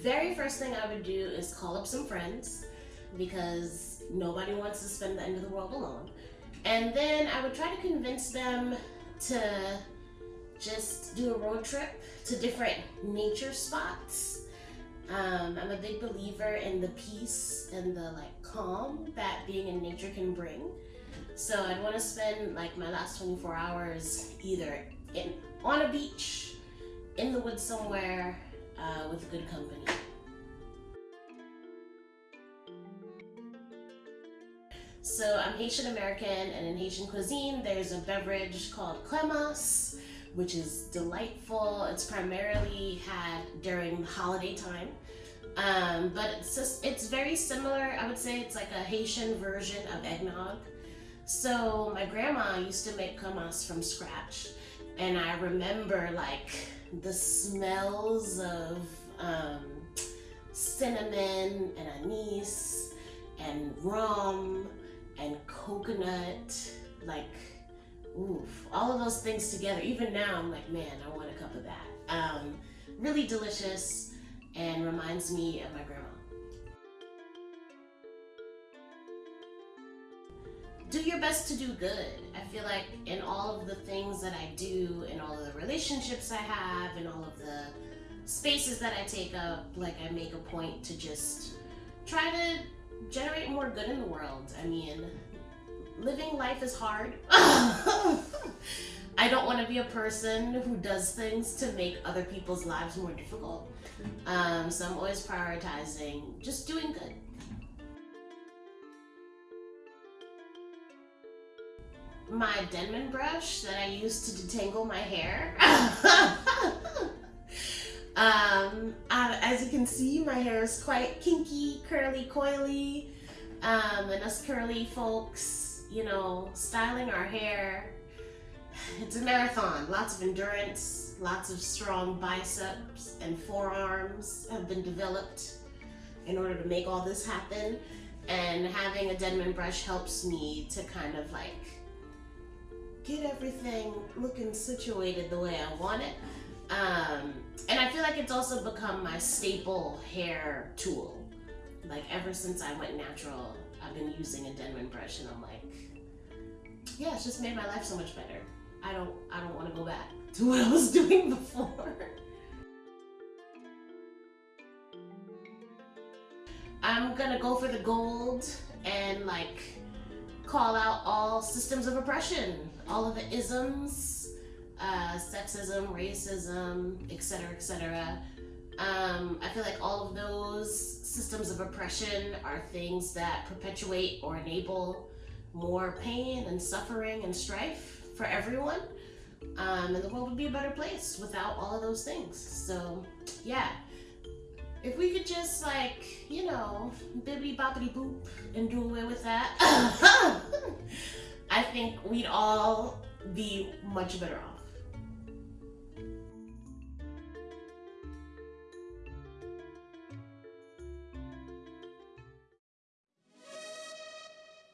very first thing I would do is call up some friends because nobody wants to spend the end of the world alone. And then I would try to convince them to just do a road trip to different nature spots. Um, I'm a big believer in the peace and the like calm that being in nature can bring. So I'd want to spend like my last 24 hours either in on a beach, in the woods somewhere, uh, with good company. So I'm Haitian American, and in Haitian cuisine, there's a beverage called kremas, which is delightful. It's primarily had during holiday time. Um, but it's just, it's very similar. I would say it's like a Haitian version of eggnog. So my grandma used to make kremas from scratch, and I remember like the smells of um, cinnamon and anise and rum and coconut, like, oof, all of those things together. Even now, I'm like, man, I want a cup of that. Um, really delicious and reminds me of my grandma. Do your best to do good. I feel like in all of the things that I do, in all of the relationships I have, in all of the spaces that I take up, like I make a point to just try to generate more good in the world. I mean, living life is hard. I don't want to be a person who does things to make other people's lives more difficult. Um, so I'm always prioritizing just doing good. My Denman brush that I use to detangle my hair. um, uh, as you can see, my hair is quite kinky, curly, coily. Um, and us curly folks, you know, styling our hair, it's a marathon. Lots of endurance, lots of strong biceps and forearms have been developed in order to make all this happen. And having a Denman brush helps me to kind of like get everything looking situated the way I want it. Um, and I feel like it's also become my staple hair tool. Like ever since I went natural, I've been using a Denman brush and I'm like, yeah, it's just made my life so much better. I don't, I don't want to go back to what I was doing before. I'm gonna go for the gold and like call out all systems of oppression all of the isms, uh, sexism, racism, etc., etc. Um, I feel like all of those systems of oppression are things that perpetuate or enable more pain and suffering and strife for everyone. Um, and the world would be a better place without all of those things. So, yeah. If we could just, like, you know, bibbity boppity boop and do away with that. I think we'd all be much better off.